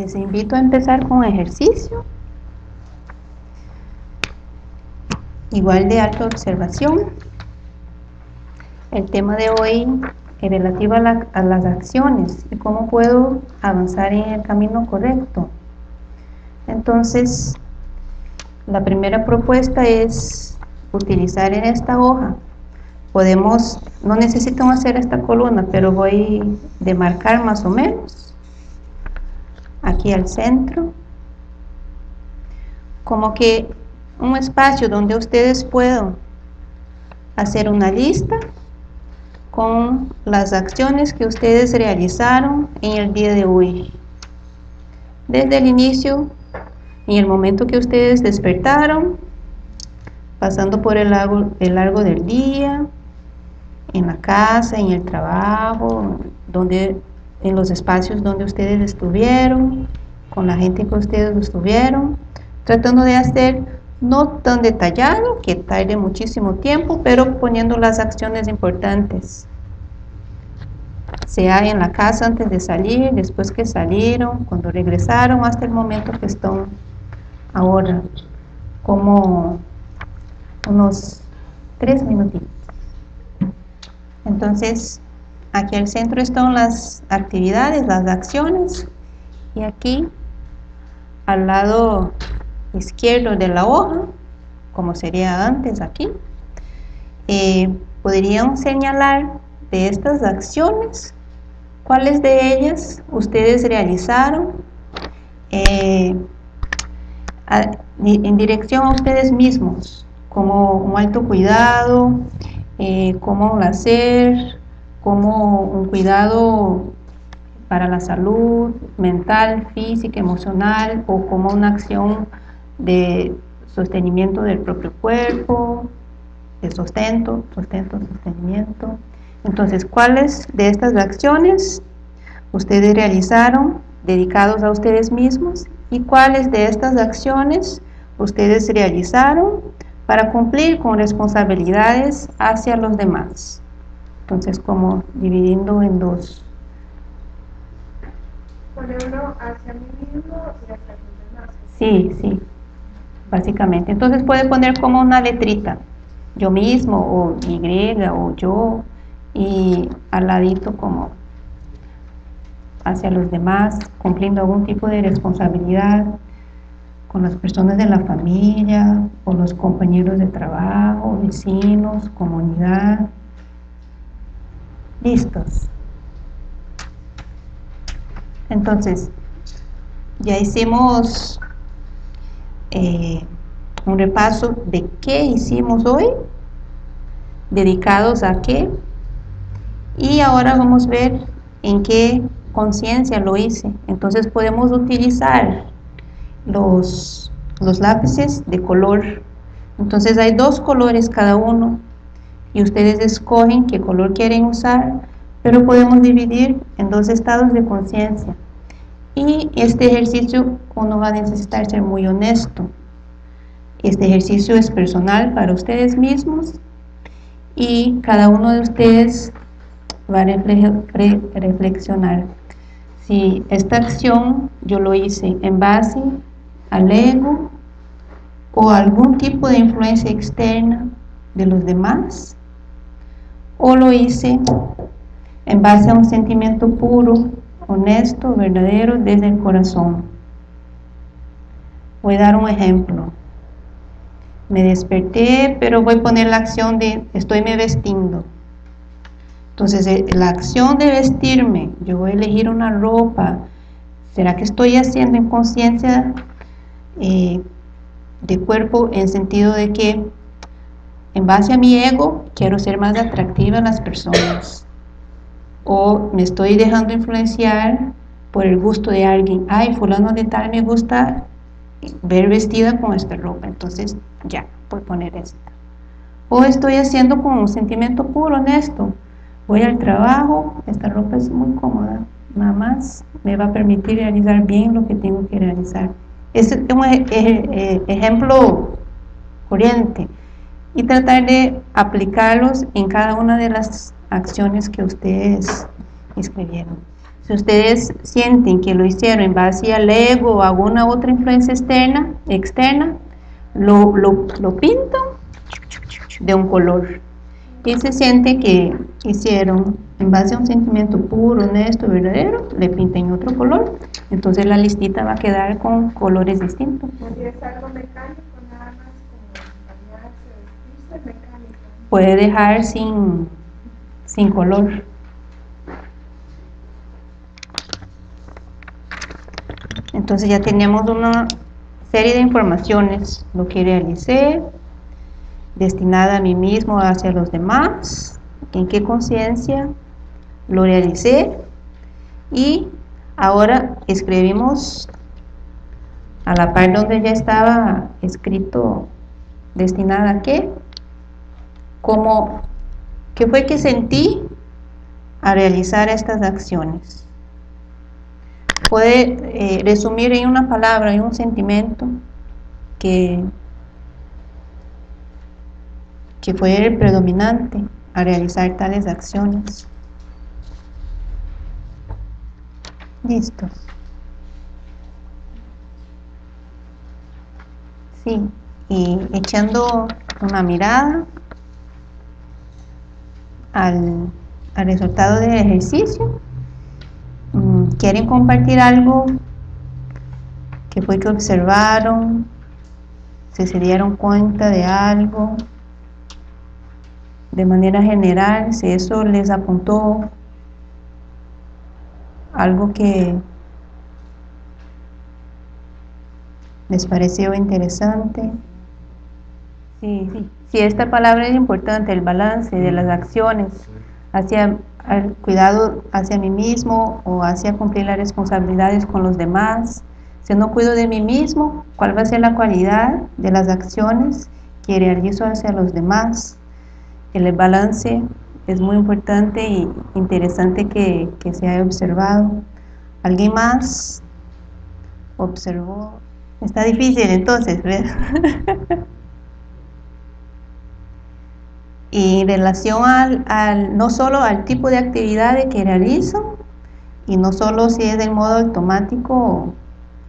Les invito a empezar con ejercicio. Igual de alta observación. El tema de hoy es relativo a, las acciones y cómo puedo avanzar en el camino correcto. Entonces, la primera propuesta es utilizar en esta hoja. Podemos, no necesitamos hacer esta columna, pero voy a demarcar más o menos aquí al centro, como que un espacio donde ustedes puedan hacer una lista con las acciones que ustedes realizaron en el día de hoy. Desde el inicio, en el momento que ustedes despertaron, pasando por el largo, el largo del día, en la casa, en el trabajo, donde en los espacios donde ustedes estuvieron, con la gente que ustedes estuvieron, tratando de hacer no tan detallado, que tarde muchísimo tiempo, pero poniendo las acciones importantes. Sea en la casa antes de salir, después que salieron, cuando regresaron, hasta el momento que están ahora, como unos tres minutitos. Entonces, Aquí al centro están las actividades, las acciones y aquí al lado izquierdo de la hoja, como sería antes aquí, eh, podrían señalar de estas acciones cuáles de ellas ustedes realizaron eh, en dirección a ustedes mismos, como un alto cuidado, eh, cómo hacer, como un cuidado para la salud mental, física, emocional o como una acción de sostenimiento del propio cuerpo, de sustento, sustento, sostenimiento. Entonces, ¿cuáles de estas acciones ustedes realizaron dedicados a ustedes mismos y cuáles de estas acciones ustedes realizaron para cumplir con responsabilidades hacia los demás? Entonces, como dividiendo en dos. Ponerlo hacia mí mismo y hacia los demás. Sí, sí, básicamente. Entonces puede poner como una letrita, yo mismo, o Y, o yo, y al ladito como hacia los demás, cumpliendo algún tipo de responsabilidad con las personas de la familia, o los compañeros de trabajo, vecinos, comunidad, listos. Entonces, ya hicimos eh, un repaso de qué hicimos hoy, dedicados a qué, y ahora vamos a ver en qué conciencia lo hice. Entonces podemos utilizar los, los lápices de color. Entonces hay dos colores cada uno y ustedes escogen qué color quieren usar, pero podemos dividir en dos estados de conciencia. Y este ejercicio uno va a necesitar ser muy honesto. Este ejercicio es personal para ustedes mismos y cada uno de ustedes va a reflexionar. Si esta acción yo lo hice en base al ego o algún tipo de influencia externa de los demás, o lo hice en base a un sentimiento puro, honesto, verdadero, desde el corazón. Voy a dar un ejemplo. Me desperté, pero voy a poner la acción de estoy me vestiendo. Entonces, eh, la acción de vestirme, yo voy a elegir una ropa. ¿Será que estoy haciendo en conciencia eh, de cuerpo en sentido de que en base a mi ego, quiero ser más atractiva a las personas. O me estoy dejando influenciar por el gusto de alguien. Ay, fulano de tal me gusta ver vestida con esta ropa. Entonces, ya, voy a poner esta. O estoy haciendo con un sentimiento puro, honesto. Voy al trabajo, esta ropa es muy cómoda. Nada más me va a permitir realizar bien lo que tengo que realizar. Este es un ejemplo corriente y tratar de aplicarlos en cada una de las acciones que ustedes escribieron. Si ustedes sienten que lo hicieron en base al ego o alguna otra influencia externa, externa lo, lo, lo pintan de un color. Y se siente que hicieron en base a un sentimiento puro, honesto, verdadero, le pintan otro color. Entonces la listita va a quedar con colores distintos. ¿Es algo mecánico nada más como bañarse, vestirse, mecánico? Puede dejar sin, sin color. Entonces ya tenemos una serie de informaciones, lo que realicé, destinada a mí mismo, hacia los demás, en qué conciencia lo realicé y ahora escribimos a la parte donde ya estaba escrito destinada a qué, como qué fue que sentí a realizar estas acciones. Puede eh, resumir en una palabra, en un sentimiento que, que fue el predominante a realizar tales acciones. Listos. Sí, y echando una mirada al, al resultado del ejercicio, mm, quieren compartir algo que fue que observaron, si se dieron cuenta de algo, de manera general, si eso les apuntó algo que les pareció interesante. Sí, sí. Si esta palabra es importante, el balance de las acciones hacia el cuidado hacia mí mismo o hacia cumplir las responsabilidades con los demás. Si no cuido de mí mismo, ¿cuál va a ser la cualidad de las acciones que realizo hacia los demás? El balance es muy importante y interesante que, que se haya observado. ¿Alguien más observó? Está difícil entonces, y en relación al, no solo al tipo de actividad que realizo, y no solo si es del modo automático o,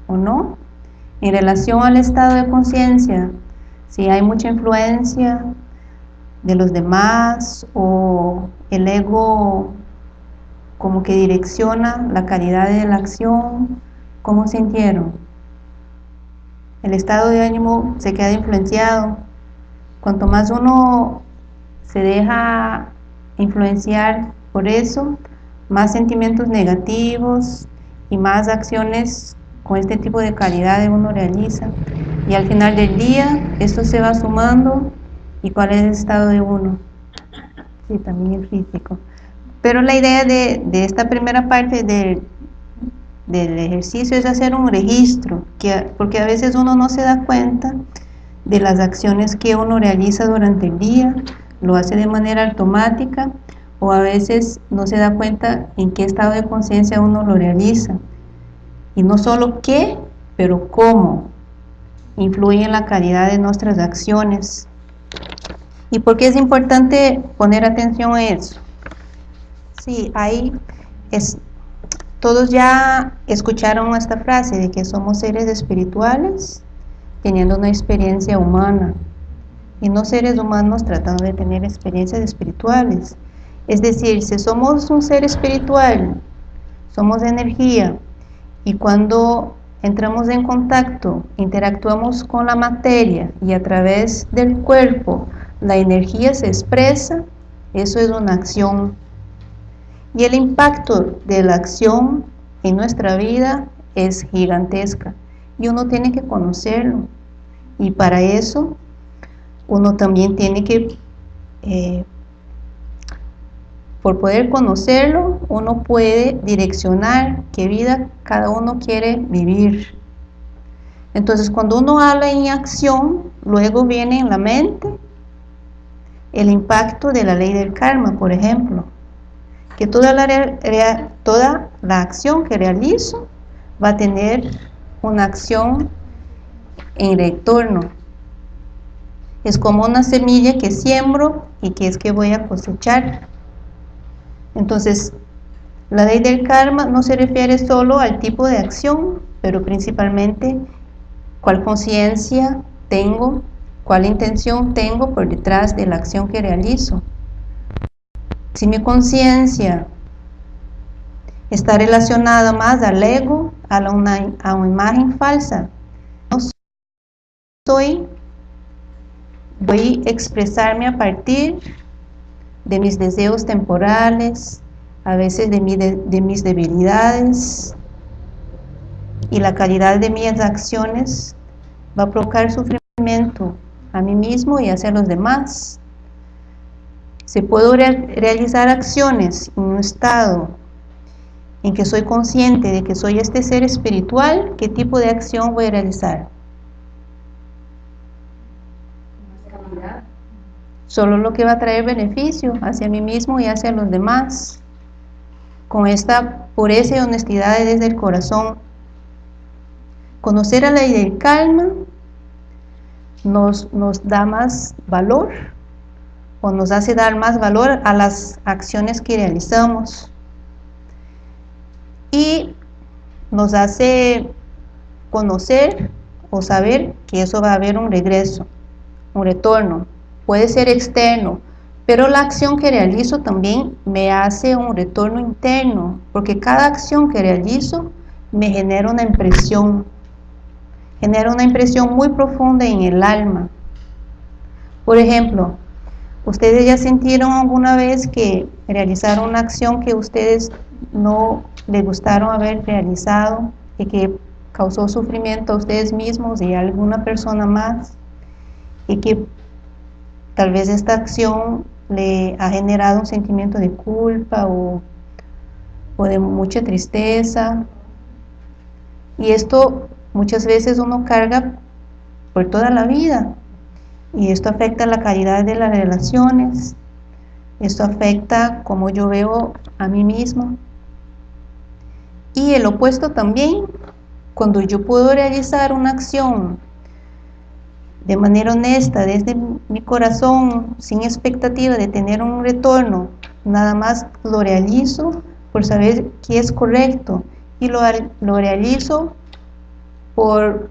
o no, en relación al estado de conciencia, si hay mucha influencia de los demás o el ego como que direcciona la calidad de la acción, ¿cómo sintieron? El estado de ánimo se queda influenciado. Cuanto más uno se deja influenciar por eso, más sentimientos negativos y más acciones con este tipo de calidad uno realiza. Y al final del día, esto se va sumando y cuál es el estado de uno. Sí, también el físico. Pero la idea de, de esta primera parte del, del ejercicio es hacer un registro, que, porque a veces uno no se da cuenta de las acciones que uno realiza durante el día, lo hace de manera automática o a veces no se da cuenta en qué estado de conciencia uno lo realiza. Y no solo qué, pero cómo influye en la calidad de nuestras acciones. ¿Y por qué es importante poner atención a eso? Sí, ahí es, todos ya escucharon esta frase de que somos seres espirituales teniendo una experiencia humana y no seres humanos tratando de tener experiencias espirituales. Es decir, si somos un ser espiritual, somos energía y cuando entramos en contacto, interactuamos con la materia y a través del cuerpo la energía se expresa, eso es una acción. Y el impacto de la acción en nuestra vida es gigantesca y uno tiene que conocerlo. Y para eso uno también tiene que, eh, por poder conocerlo, uno puede direccionar qué vida cada uno quiere vivir. Entonces, cuando uno habla en acción, luego viene en la mente el impacto de la ley del karma, por ejemplo, que toda la, toda la acción que realizo va a tener una acción en retorno. Es como una semilla que siembro y que es que voy a cosechar. Entonces, La ley del karma no se refiere solo al tipo de acción, pero principalmente cuál conciencia tengo, cuál intención tengo por detrás de la acción que realizo. Si mi conciencia está relacionada más al ego, a, a una imagen falsa, no soy, voy a expresarme a partir de mis deseos temporales, a veces de, mis debilidades, y la calidad de mis acciones va a provocar sufrimiento a mí mismo y hacia los demás. Si puedo realizar acciones en un estado en que soy consciente de que soy este ser espiritual, ¿qué tipo de acción voy a realizar? Solo lo que va a traer beneficio hacia mí mismo y hacia los demás. Con esta pureza y honestidad desde el corazón. Conocer a la ley del calma nos, nos da más valor o nos hace dar más valor a las acciones que realizamos y nos hace conocer o saber que eso va a haber un regreso, un retorno, puede ser externo, pero la acción que realizo también me hace un retorno interno, porque cada acción que realizo me genera una impresión, genera una impresión muy profunda en el alma. Por ejemplo, ustedes ya sintieron alguna vez que realizaron una acción que ustedes no les gustaron haber realizado y que causó sufrimiento a ustedes mismos y a alguna persona más y que tal vez esta acción le ha generado un sentimiento de culpa o, o de mucha tristeza. Y esto muchas veces uno carga por toda la vida. Y esto afecta la calidad de las relaciones, esto afecta como yo veo a mí mismo. Y el opuesto también, cuando yo puedo realizar una acción de manera honesta, desde mi corazón, sin expectativa de tener un retorno, nada más lo realizo por saber que es correcto y lo, lo realizo por,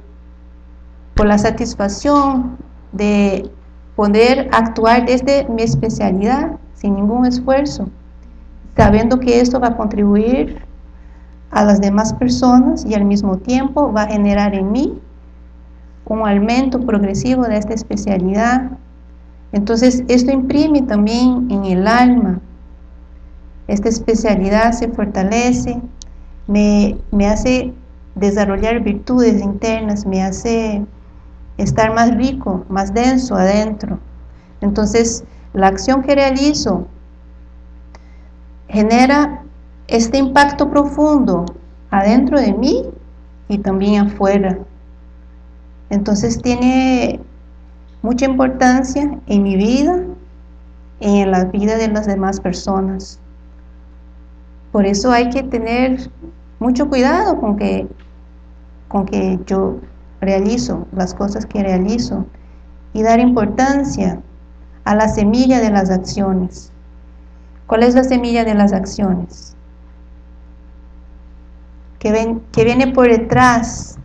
por la satisfacción de poder actuar desde mi especialidad sin ningún esfuerzo, sabiendo que esto va a contribuir a las demás personas y al mismo tiempo va a generar en mí un aumento progresivo de esta especialidad. Entonces esto imprime también en el alma, esta especialidad se fortalece, me, me hace desarrollar virtudes internas, me hace estar más rico, más denso adentro. Entonces, la acción que realizo genera este impacto profundo adentro de mí y también afuera. Entonces tiene mucha importancia en mi vida y en la vida de las demás personas. Por eso hay que tener mucho cuidado con que, con que yo realizo las cosas que realizo y dar importancia a la semilla de las acciones. ¿Cuál es la semilla de las acciones? Que, ven, que viene por detrás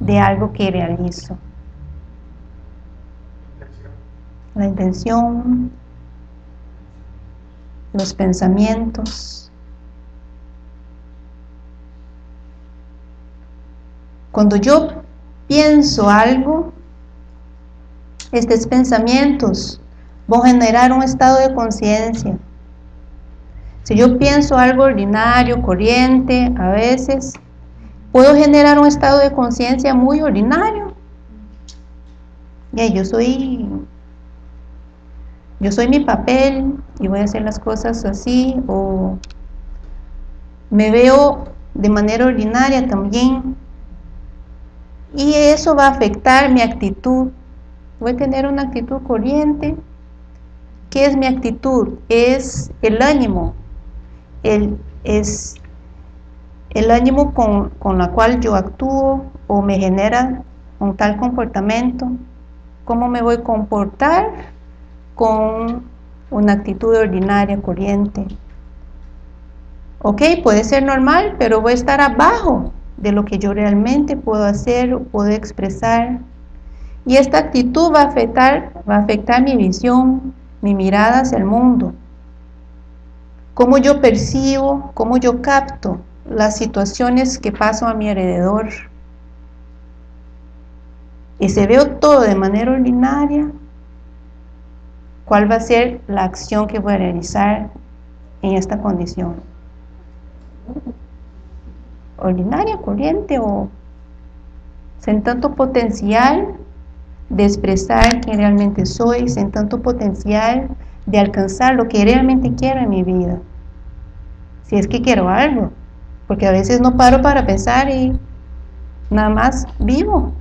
de algo que realizo. La intención, los pensamientos, Cuando yo pienso algo, estos pensamientos van a generar un estado de conciencia. Si yo pienso algo ordinario, corriente, a veces, puedo generar un estado de conciencia muy ordinario. Yo soy, yo soy mi papel y voy a hacer las cosas así, o me veo de manera ordinaria también, y eso va a afectar mi actitud. Voy a tener una actitud corriente. ¿Qué es mi actitud? Es el ánimo. El, es el ánimo con, con la cual yo actúo o me genera un tal comportamiento. ¿Cómo me voy a comportar con una actitud ordinaria, corriente? ok, puede ser normal, pero voy a estar abajo de lo que yo realmente puedo hacer o puedo expresar. Y esta actitud va a afectar, va a afectar mi visión, mi mirada hacia el mundo. Cómo yo percibo, cómo yo capto las situaciones que pasan a mi alrededor. Y si veo todo de manera ordinaria, ¿cuál va a ser la acción que voy a realizar en esta condición? ordinaria, corriente o sin tanto potencial de expresar quién realmente soy, sin tanto potencial de alcanzar lo que realmente quiero en mi vida. Si es que quiero algo, porque a veces no paro para pensar y nada más vivo,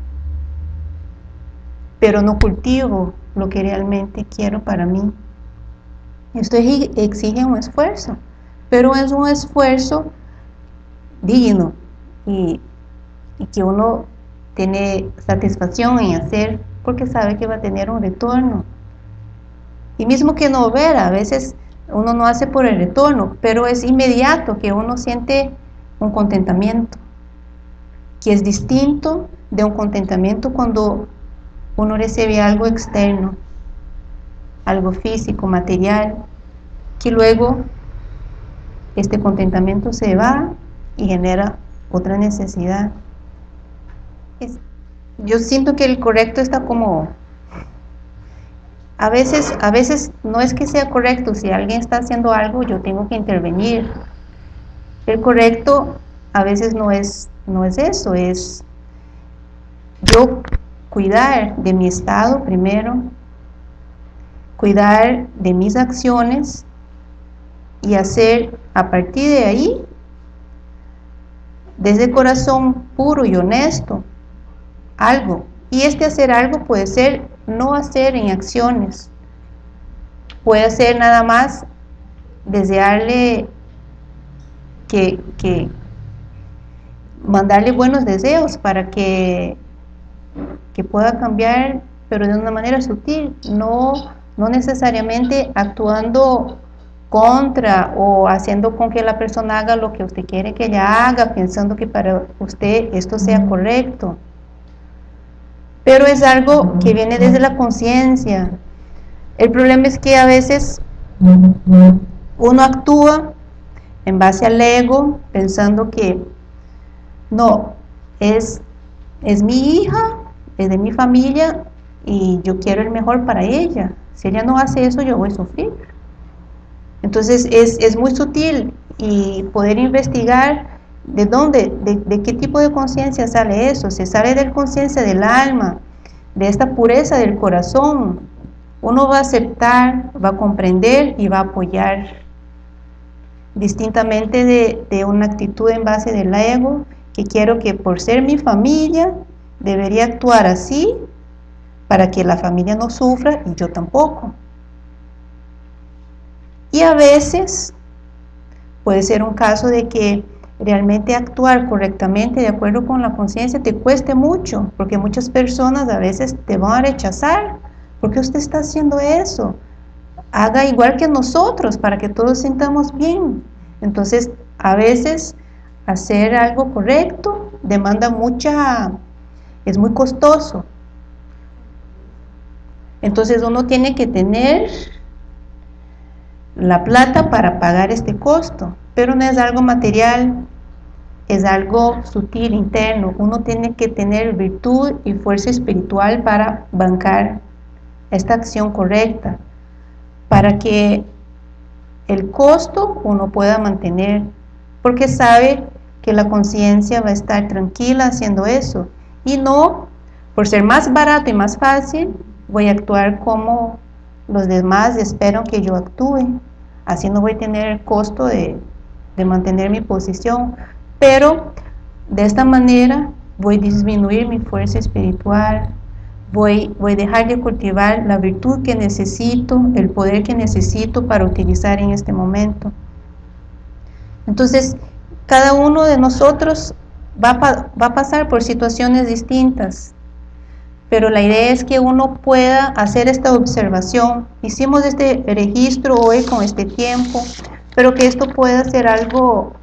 pero no cultivo lo que realmente quiero para mí. Esto exige un esfuerzo, pero es un esfuerzo digno y, que uno tiene satisfacción en hacer porque sabe que va a tener un retorno. Y mismo que no ver, a veces uno no hace por el retorno, pero es inmediato que uno siente un contentamiento, que es distinto de un contentamiento cuando uno recibe algo externo, algo físico, material, que luego este contentamiento se va y genera otra necesidad. yo siento que el correcto está como... A veces, a veces no es que sea correcto, si alguien está haciendo algo yo tengo que intervenir. El correcto a veces no es, no es eso, es yo cuidar de mi estado primero, cuidar de mis acciones y hacer a partir de ahí desde corazón puro y honesto, algo. Y este hacer algo puede ser no hacer en acciones, puede ser nada más desearle que, que mandarle buenos deseos para que, que pueda cambiar, pero de una manera sutil, no, no necesariamente actuando contra o haciendo con que la persona haga lo que usted quiere que ella haga, pensando que para usted esto sea correcto. Pero es algo que viene desde la conciencia. El problema es que a veces uno actúa en base al ego, pensando que no, es, es mi hija, es de mi familia y yo quiero el mejor para ella. Si ella no hace eso, yo voy a sufrir. Entonces es, muy sutil y poder investigar de dónde, de, qué tipo de conciencia sale eso, se sale de la conciencia del alma, de esta pureza del corazón, uno va a aceptar, va a comprender y va a apoyar, distintamente de, de una actitud en base del ego, que quiero que por ser mi familia, debería actuar así, para que la familia no sufra y yo tampoco. Y a veces puede ser un caso de que realmente actuar correctamente de acuerdo con la conciencia te cueste mucho, porque muchas personas a veces te van a rechazar. ¿Por qué usted está haciendo eso? Haga igual que nosotros para que todos sintamos bien. Entonces, a veces hacer algo correcto demanda mucha, es muy costoso. Entonces uno tiene que tener la plata para pagar este costo, pero no es algo material, es algo sutil, interno. Uno tiene que tener virtud y fuerza espiritual para bancar esta acción correcta, para que el costo uno pueda mantener, porque sabe que la conciencia va a estar tranquila haciendo eso, y no, por ser más barato y más fácil, voy a actuar como los demás esperan que yo actúe. Así no voy a tener el costo de, mantener mi posición, pero de esta manera voy a disminuir mi fuerza espiritual, voy, voy a dejar de cultivar la virtud que necesito, el poder que necesito para utilizar en este momento. Entonces, cada uno de nosotros va va a pasar por situaciones distintas, pero la idea es que uno pueda hacer esta observación. Hicimos este registro hoy con este tiempo pero que esto pueda ser algo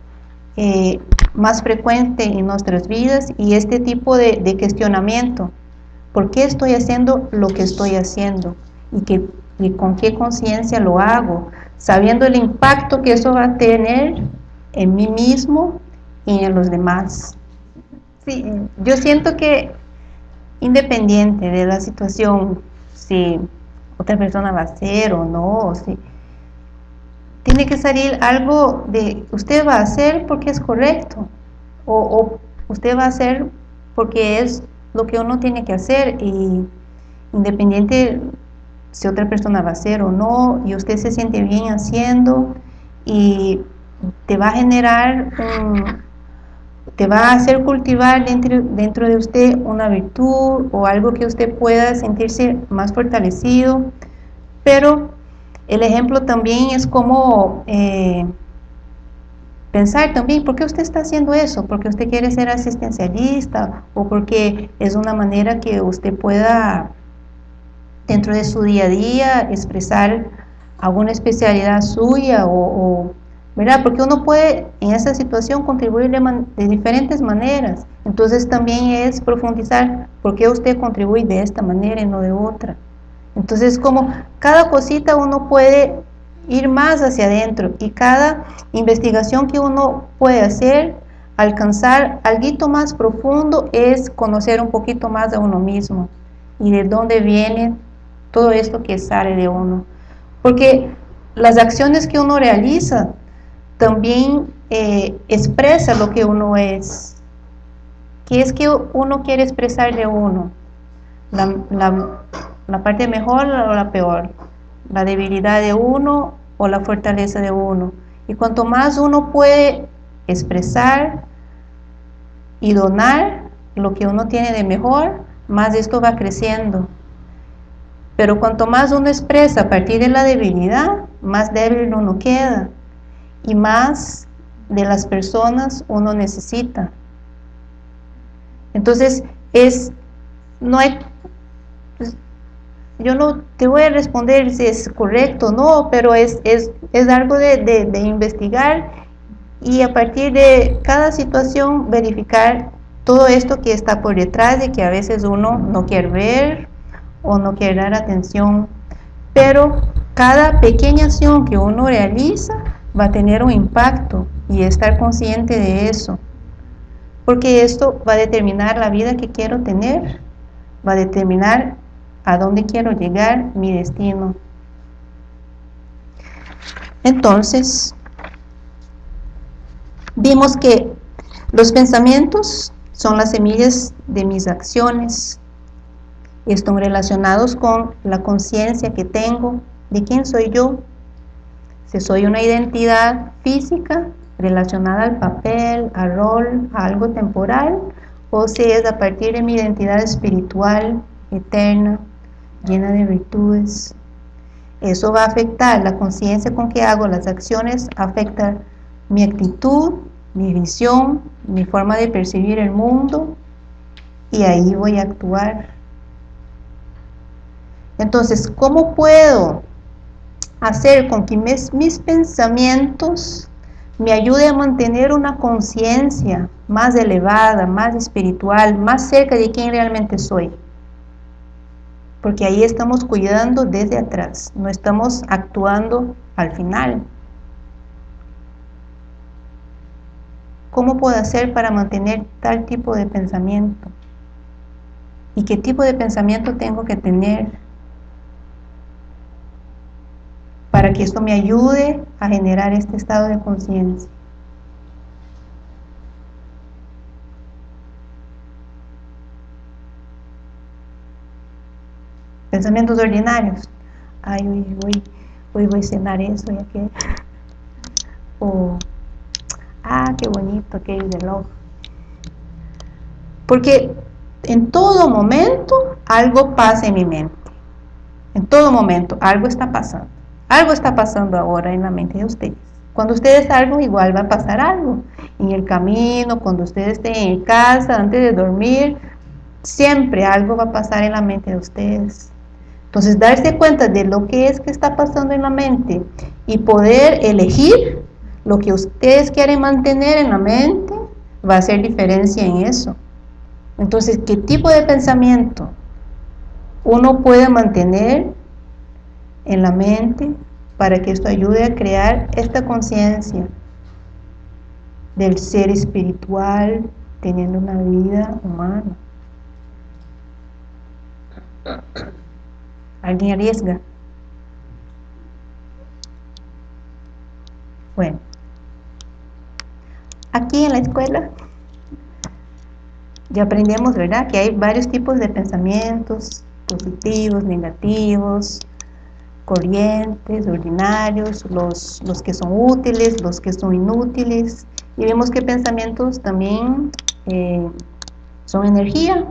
eh, más frecuente en nuestras vidas y este tipo de, cuestionamiento. ¿Por qué estoy haciendo lo que estoy haciendo? ¿Y, que, y con qué conciencia lo hago? Sabiendo el impacto que eso va a tener en mí mismo y en los demás. Sí, yo siento que independiente de la situación, si otra persona va a hacer o no, si tiene que salir algo de usted va a hacer porque es correcto o, o, usted va a hacer porque es lo que uno tiene que hacer y independiente si otra persona va a hacer o no y usted se siente bien haciendo y te va a generar te va a hacer cultivar dentro, dentro de usted una virtud o algo que usted pueda sentirse más fortalecido, pero el ejemplo también es como eh, pensar también, ¿por qué usted está haciendo eso? ¿Porque usted quiere ser asistencialista? ¿O porque es una manera que usted pueda, dentro de su día a día, expresar alguna especialidad suya o, o ¿verdad? Porque uno puede en esa situación contribuir de, diferentes maneras. Entonces también es profundizar por qué usted contribuye de esta manera y no de otra. Entonces como cada cosita uno puede ir más hacia adentro y cada investigación que uno puede hacer, alcanzar algo más profundo es conocer un poquito más de uno mismo y de dónde viene todo esto que sale de uno. Porque las acciones que uno realiza también eh, expresa lo que uno es. ¿Qué es que uno quiere expresar de uno? La, la, parte mejor o la peor, la debilidad de uno o la fortaleza de uno. Y cuanto más uno puede expresar y donar lo que uno tiene de mejor, más esto va creciendo. Pero cuanto más uno expresa a partir de la debilidad, más débil uno queda y más de las personas uno necesita. Entonces, es, no hay, yo no te voy a responder si es correcto o no, pero es, es, es algo de, de, de investigar y a partir de cada situación verificar todo esto que está por detrás de que a veces uno no quiere ver o no quiere dar atención, pero cada pequeña acción que uno realiza va a tener un impacto y estar consciente de eso. Porque esto va a determinar la vida que quiero tener, va a determinar a dónde quiero llegar, mi destino. Entonces, vimos que los pensamientos son las semillas de mis acciones. Están relacionados con la conciencia que tengo de quién soy yo, si soy una identidad física relacionada al papel, al rol, a algo temporal, o si es a partir de mi identidad espiritual, eterna, llena de virtudes. Eso va a afectar la conciencia con que hago las acciones, afecta mi actitud, mi visión, mi forma de percibir el mundo, y ahí voy a actuar. Entonces, ¿cómo puedo hacer con que mis, mis pensamientos me ayude a mantener una conciencia más elevada, más espiritual, más cerca de quien realmente soy. Porque ahí estamos cuidando desde atrás, no estamos actuando al final. ¿Cómo puedo hacer para mantener tal tipo de pensamiento? ¿Y qué tipo de pensamiento tengo que tener? para que esto me ayude a generar este estado de conciencia. Pensamientos ordinarios. Ay, hoy, hoy, hoy voy a cenar eso ya que... O, ah, qué bonito aquel reloj. Porque en todo momento algo pasa en mi mente. En todo momento algo está pasando. Algo está pasando ahora en la mente de ustedes. Cuando ustedes salgan, igual va a pasar algo. En el camino, cuando ustedes estén en casa, antes de dormir, siempre algo va a pasar en la mente de ustedes. Entonces, darse cuenta de lo que es que está pasando en la mente y poder elegir lo que ustedes quieren mantener en la mente va a hacer diferencia en eso. Entonces, ¿qué tipo de pensamiento uno puede mantener en la mente para que esto ayude a crear esta conciencia del ser espiritual teniendo una vida humana? ¿Alguien arriesga? Bueno, aquí en la escuela ya aprendemos, ¿verdad? Que hay varios tipos de pensamientos, positivos, negativos, corrientes, ordinarios, los, los que son útiles, los que son inútiles. Y vemos que pensamientos también eh, son energía.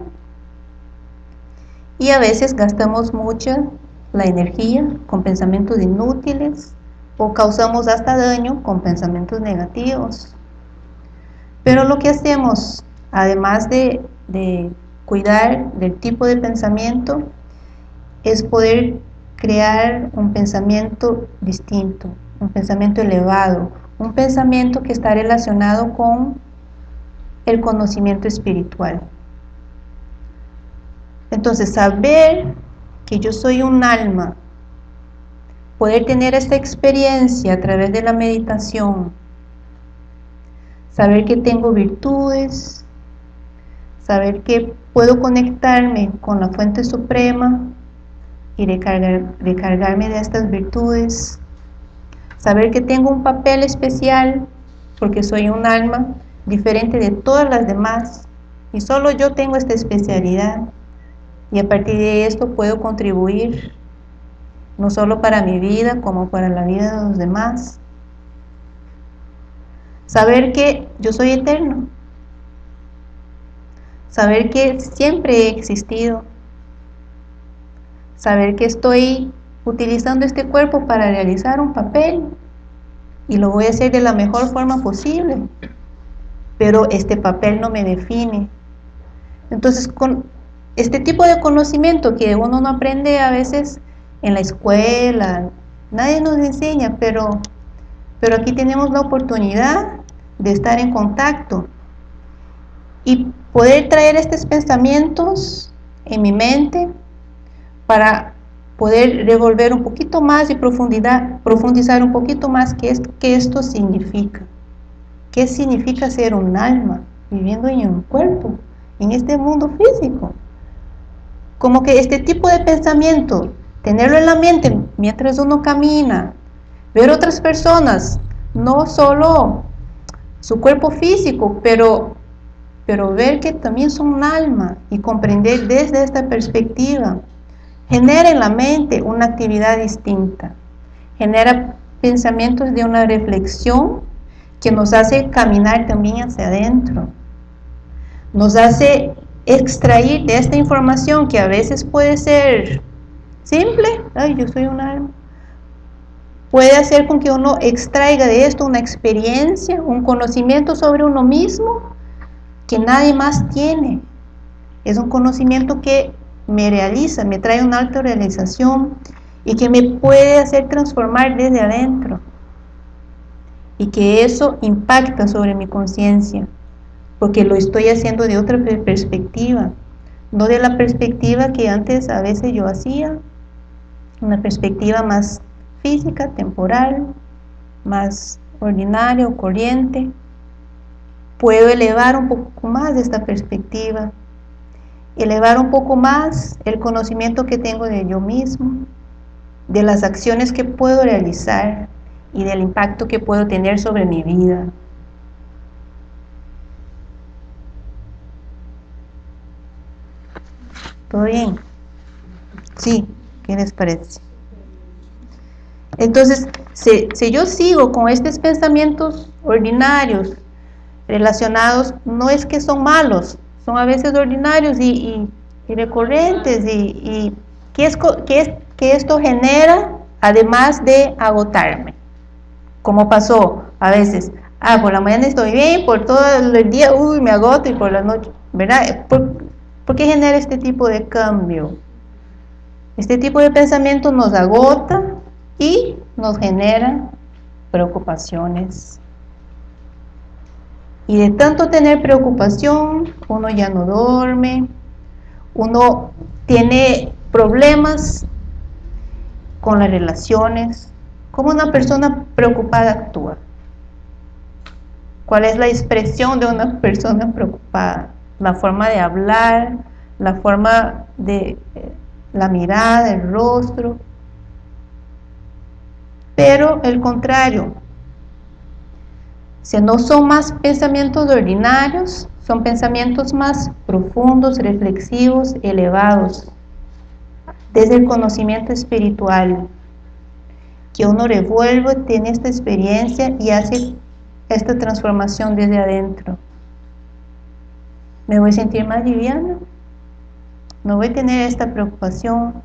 Y a veces gastamos mucha la energía con pensamientos inútiles o causamos hasta daño con pensamientos negativos. Pero lo que hacemos, además de, de cuidar del tipo de pensamiento, es poder crear un pensamiento distinto, un pensamiento elevado, un pensamiento que está relacionado con el conocimiento espiritual. Entonces, saber que yo soy un alma poder tener esta experiencia a través de la meditación, saber que tengo virtudes, saber que puedo conectarme con la fuente suprema y recargarme de estas virtudes, saber que tengo un papel especial porque soy un alma diferente de todas las demás y solo yo tengo esta especialidad y a partir de esto puedo contribuir no solo para mi vida, como para la vida de los demás. Saber que yo soy eterno. Saber que siempre he existido. Saber que estoy utilizando este cuerpo para realizar un papel y lo voy a hacer de la mejor forma posible. Pero este papel no me define. Entonces, con este tipo de conocimiento que uno no aprende a veces en la escuela, nadie nos enseña, pero, pero aquí tenemos la oportunidad de estar en contacto y poder traer estos pensamientos en mi mente para poder revolver un poquito más y profundidad, profundizar un poquito más qué, esto, qué esto significa. ¿Qué significa ser un alma viviendo en un cuerpo, en este mundo físico? Como que este tipo de pensamiento tenerlo en la mente mientras uno camina, ver otras personas, no solo su cuerpo físico, pero, pero ver que también son un alma y comprender desde esta perspectiva, genera en la mente una actividad distinta, genera pensamientos de una reflexión que nos hace caminar también hacia adentro, nos hace extraer de esta información que a veces puede ser Simple, ay, yo soy un alma. Puede hacer con que uno extraiga de esto una experiencia, un conocimiento sobre uno mismo que nadie más tiene. Es un conocimiento que me realiza, me trae una alta realización y que me puede hacer transformar desde adentro. Y que eso impacta sobre mi conciencia, porque lo estoy haciendo de otra perspectiva, no de la perspectiva que antes a veces yo hacía, una perspectiva más física, temporal, más ordinaria o corriente. Puedo elevar un poco más esta perspectiva, elevar un poco más el conocimiento que tengo de yo mismo, de las acciones que puedo realizar y del impacto que puedo tener sobre mi vida. ¿Todo bien? Sí. ¿Qué les parece? Entonces, si, yo sigo con estos pensamientos ordinarios relacionados, no es que son malos, son a veces ordinarios y, recurrentes y, ¿qué, es, es, que esto genera además de agotarme, como pasó a veces, ah, por la mañana estoy bien, por todo el día, uy, me agoto y por la noche, ¿verdad? por qué genera este tipo de cambio? Este tipo de pensamiento nos agota y nos genera preocupaciones, Y de tanto tener preocupación, uno ya no duerme, uno tiene problemas con las relaciones. ¿Cómo una persona preocupada actúa? ¿Cuál es la expresión de una persona preocupada? La forma de hablar, la forma de eh, la mirada, el rostro. Pero el contrario, si no son más pensamientos ordinarios, son pensamientos más profundos, reflexivos, elevados, desde el conocimiento espiritual, que uno revuelve, tiene esta experiencia y hace esta transformación desde adentro. Me voy a sentir más liviana, no voy a tener esta preocupación.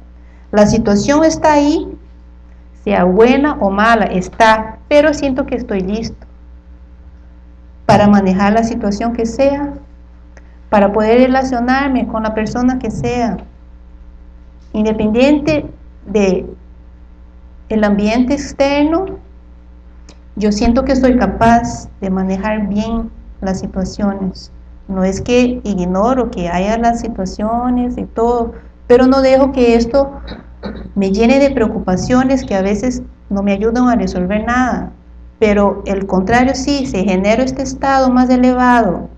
La situación está ahí, sea buena o mala, está, pero siento que estoy listo para manejar la situación que sea, para poder relacionarme con la persona que sea, independiente de el ambiente externo, yo siento que soy capaz de manejar bien las situaciones. No es que ignoro que haya las situaciones y todo, pero no dejo que esto me llene de preocupaciones que a veces no me ayudan a resolver nada pero el contrario sí, se genera este estado más elevado,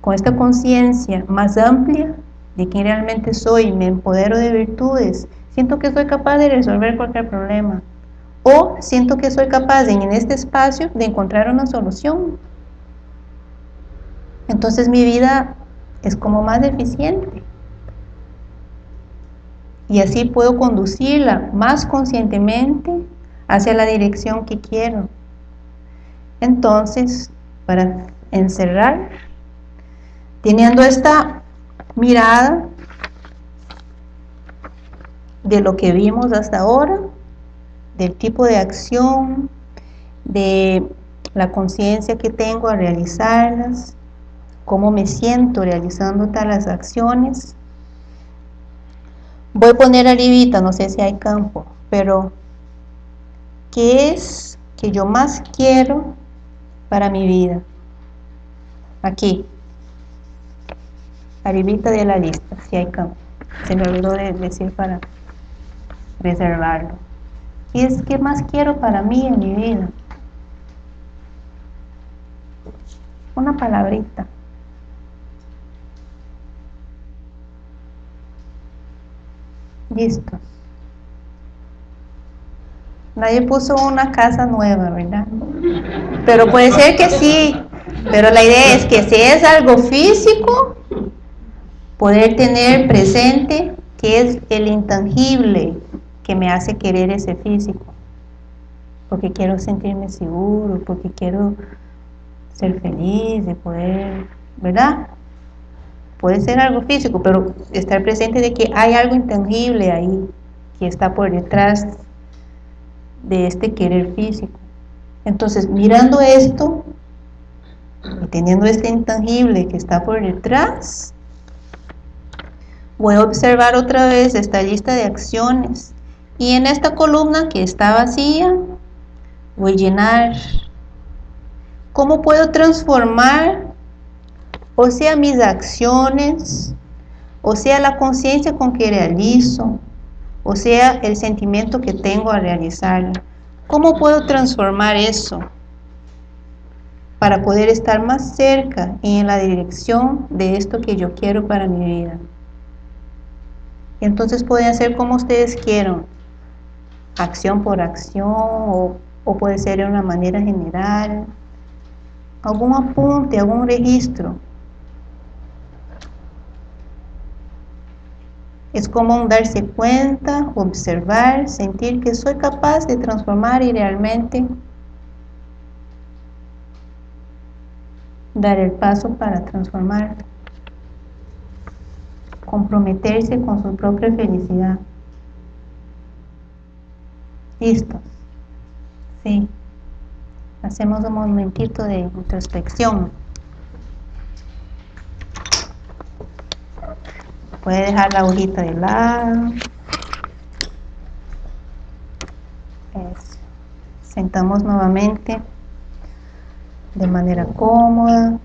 con esta conciencia más amplia de quién realmente soy, me empodero de virtudes, siento que soy capaz de resolver cualquier problema, o siento que soy capaz en este espacio de encontrar una solución. Entonces mi vida es como más eficiente. Y así puedo conducirla más conscientemente hacia la dirección que quiero. Entonces, para encerrar, teniendo esta mirada de lo que vimos hasta ahora, del tipo de acción, de la conciencia que tengo a realizarlas, cómo me siento realizando tales acciones. Voy a poner arribita, no sé si hay campo, pero ¿qué es que yo más quiero para mi vida. Aquí. Arribita de la lista, si hay campo. Se me olvidó de decir para reservarlo. Y es que más quiero para mí en mi vida. Una palabrita. Listo. Nadie puso una casa nueva, ¿verdad? Pero puede ser que sí. Pero la idea es que si es algo físico, poder tener presente que es el intangible que me hace querer ese físico. Porque quiero sentirme seguro, porque quiero ser feliz, de poder, ¿verdad? Puede ser algo físico, pero estar presente de que hay algo intangible ahí, que está por detrás de este querer físico. Entonces, mirando esto y teniendo este intangible que está por detrás, voy a observar otra vez esta lista de acciones y en esta columna que está vacía, voy a llenar cómo puedo transformar o sea mis acciones, o sea la conciencia con que realizo, o sea, el sentimiento que tengo al realizarlo. ¿Cómo puedo transformar eso para poder estar más cerca y en la dirección de esto que yo quiero para mi vida? Entonces puede hacer como ustedes quieran, acción por acción o, o puede ser de una manera general, algún apunte, algún registro Es como darse cuenta, observar, sentir que soy capaz de transformar y realmente dar el paso para transformar. Comprometerse con su propia felicidad. ¿Listos? Sí. Hacemos un momentito de introspección. puede dejar la hojita de lado. Eso. sentamos nuevamente de manera cómoda.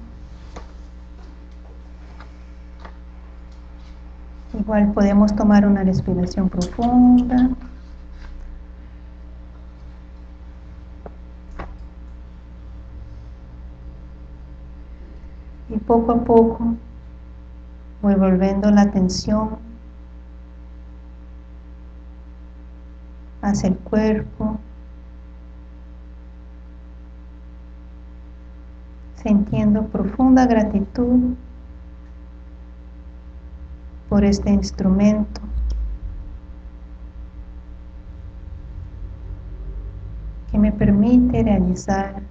Igual podemos tomar una respiración profunda. Y poco a poco voy volviendo la atención hacia el cuerpo, sintiendo profunda gratitud por este instrumento. que me permite realizar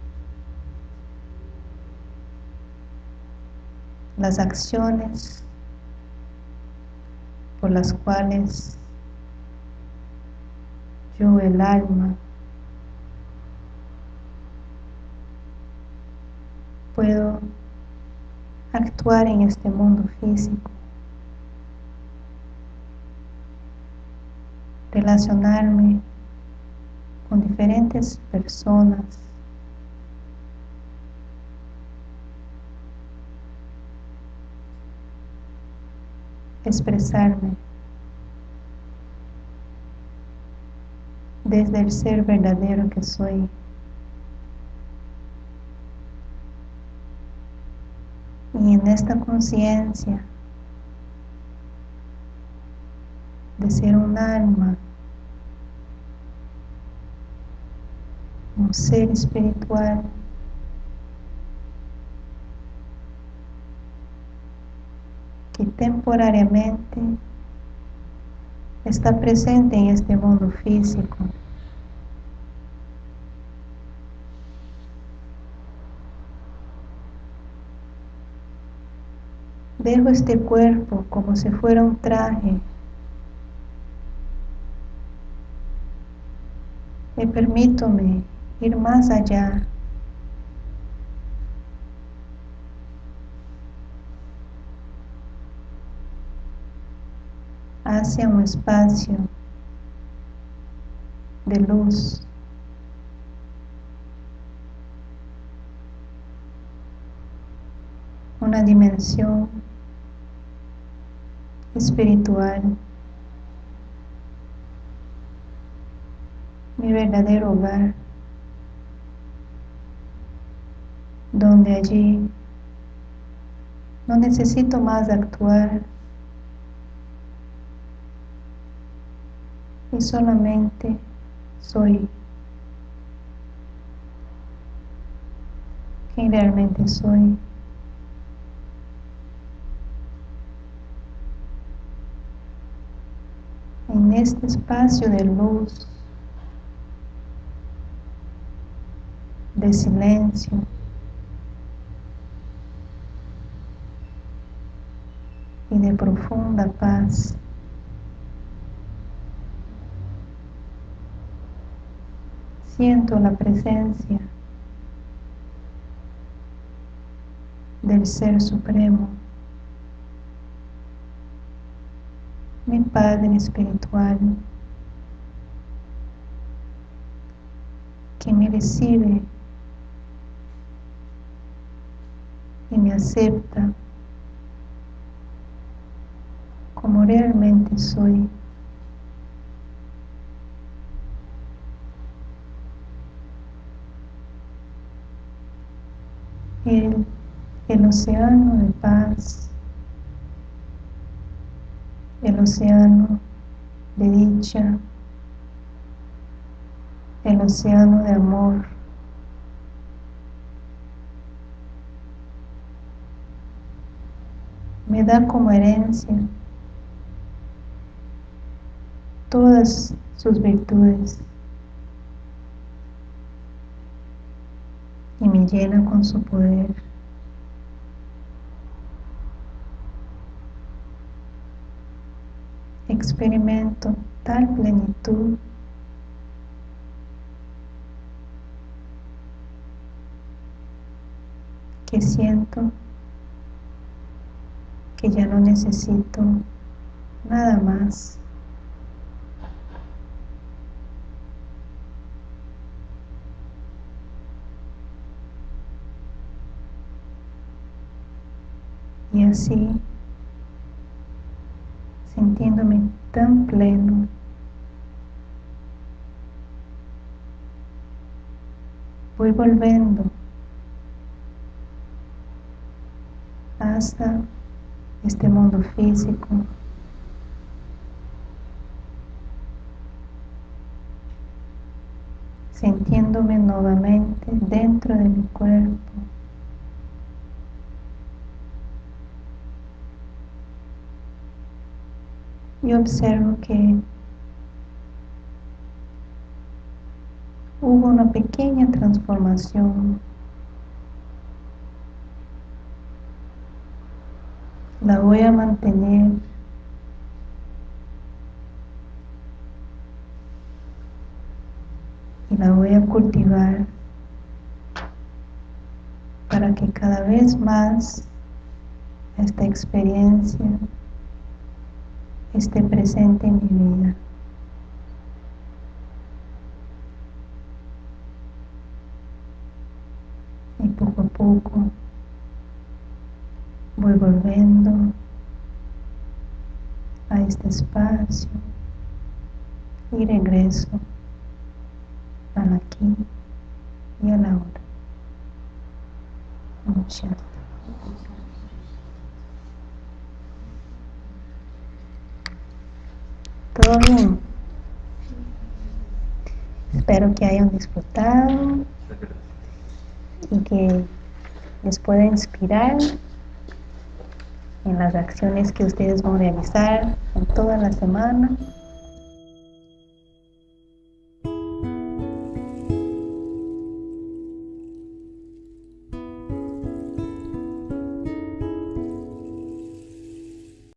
las acciones por las cuales yo, el alma, puedo actuar en este mundo físico. relacionarme con diferentes personas. Expresarme desde el ser verdadero que soy. Y en esta conciencia de ser un alma un ser espiritual que temporariamente está presente en este mundo físico. Dejo este cuerpo como si fuera un traje me permítome ir más allá. Hacia un espacio de luz. Una dimensión espiritual. Mi verdadero hogar. donde allí no necesito más actuar solamente soy quien realmente soy. En este espacio de luz, de silencio, y de profunda paz. Siento la presencia del Ser Supremo, mi Padre Espiritual, que me recibe y me acepta como realmente soy. El, el océano de paz, el océano de dicha, el océano de amor. Me da como herencia todas sus virtudes y me llena con su poder. Experimento tal plenitud que siento que ya no necesito nada más. Y así, sintiéndome tan pleno. Voy volviendo hasta este mundo físico. sintiéndome nuevamente dentro de mi cuerpo. Y observo que hubo una pequeña transformación. La voy a mantener y la voy a cultivar para que cada vez más esta experiencia esté presente en mi vida. Y poco a poco voy volviendo a este espacio y regreso al aquí y a la hora. Muchas ¿Todo bien? Espero que hayan disfrutado y que les pueda inspirar en las acciones que ustedes van a realizar en toda la semana